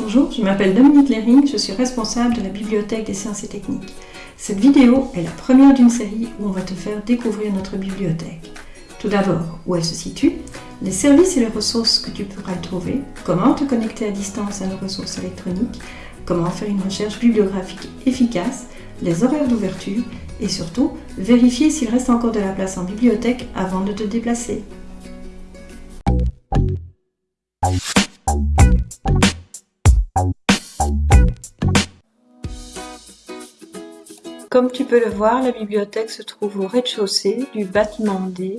Bonjour, je m'appelle Dominique Lering, je suis responsable de la Bibliothèque des sciences et techniques. Cette vidéo est la première d'une série où on va te faire découvrir notre bibliothèque. Tout d'abord, où elle se situe, les services et les ressources que tu pourras trouver, comment te connecter à distance à nos ressources électroniques, comment faire une recherche bibliographique efficace, les horaires d'ouverture et surtout, vérifier s'il reste encore de la place en bibliothèque avant de te déplacer. Comme tu peux le voir, la bibliothèque se trouve au rez-de-chaussée du bâtiment D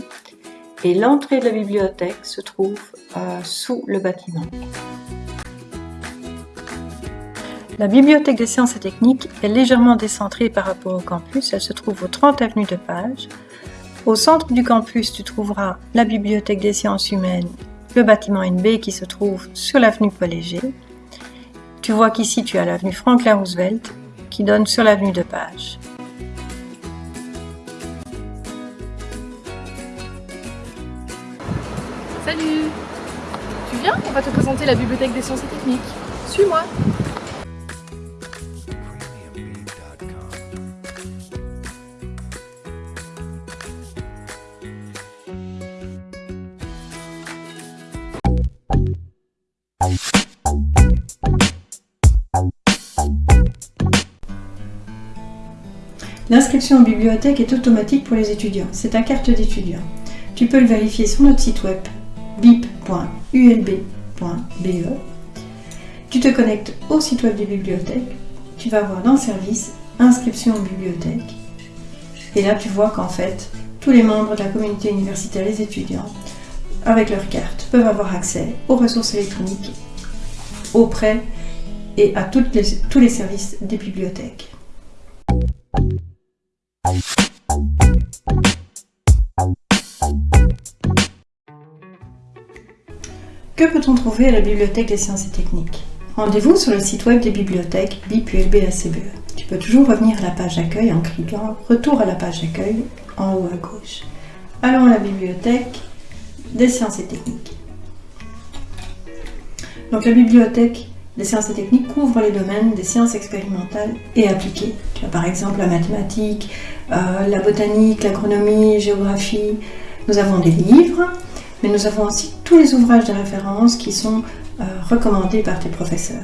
et l'entrée de la bibliothèque se trouve euh, sous le bâtiment. La bibliothèque des sciences et techniques est légèrement décentrée par rapport au campus. Elle se trouve au 30 avenue de Page. Au centre du campus, tu trouveras la bibliothèque des sciences humaines, le bâtiment NB qui se trouve sur l'avenue Paul Tu vois qu'ici tu as l'avenue Franklin Roosevelt qui donne sur l'avenue de Page. Salut Tu viens On va te présenter la bibliothèque des sciences et techniques. Suis-moi L'inscription en bibliothèque est automatique pour les étudiants. C'est ta carte d'étudiant. Tu peux le vérifier sur notre site web bip.ulb.be. Tu te connectes au site web des bibliothèques. Tu vas voir dans Service, Inscription en bibliothèque. Et là, tu vois qu'en fait, tous les membres de la communauté universitaire, les étudiants, avec leur carte, peuvent avoir accès aux ressources électroniques, aux prêts et à tous les services des bibliothèques. Que peut-on trouver à la Bibliothèque des sciences et techniques? Rendez-vous sur le site web des bibliothèques BIPULB-ACBE. Tu peux toujours revenir à la page d'accueil en cliquant « Retour à la page d'accueil » en haut à gauche. Allons à la Bibliothèque des sciences et techniques. Donc la Bibliothèque des sciences et techniques couvre les domaines des sciences expérimentales et appliquées. Tu as par exemple la mathématique, euh, la botanique, l'agronomie, géographie. Nous avons des livres, mais nous avons aussi tous les ouvrages de référence qui sont euh, recommandés par tes professeurs.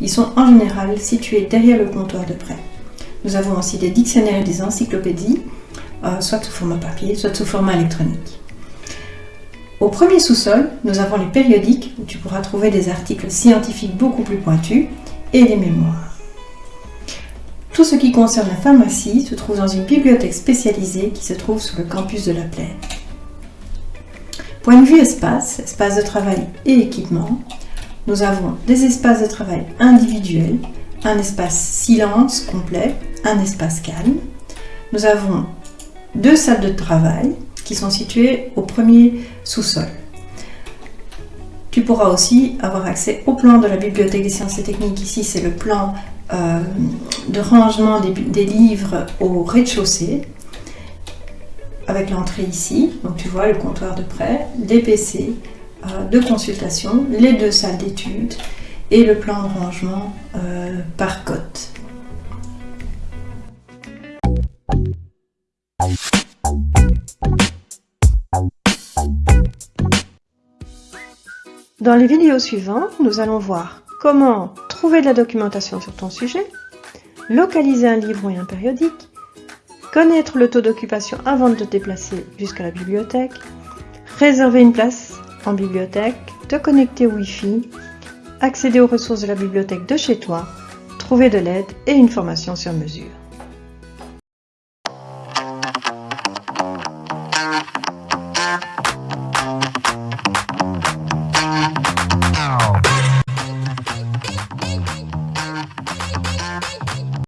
Ils sont en général situés derrière le comptoir de prêt. Nous avons aussi des dictionnaires et des encyclopédies, euh, soit sous format papier, soit sous format électronique. Au premier sous-sol, nous avons les périodiques où tu pourras trouver des articles scientifiques beaucoup plus pointus et des mémoires. Tout ce qui concerne la pharmacie se trouve dans une bibliothèque spécialisée qui se trouve sur le campus de la Plaine. Point de vue espace, espace de travail et équipement, nous avons des espaces de travail individuels, un espace silence complet, un espace calme. Nous avons deux salles de travail qui sont situées au premier sous-sol. Tu pourras aussi avoir accès au plan de la Bibliothèque des sciences et techniques. Ici, c'est le plan euh, de rangement des livres au rez-de-chaussée avec l'entrée ici. Donc tu vois le comptoir de prêt, des PC euh, de les deux salles d'études et le plan de rangement euh, par cote. Dans les vidéos suivantes, nous allons voir comment trouver de la documentation sur ton sujet, localiser un livre ou un périodique, connaître le taux d'occupation avant de te déplacer jusqu'à la bibliothèque, réserver une place en bibliothèque, te connecter au Wi-Fi, accéder aux ressources de la bibliothèque de chez toi, trouver de l'aide et une formation sur mesure.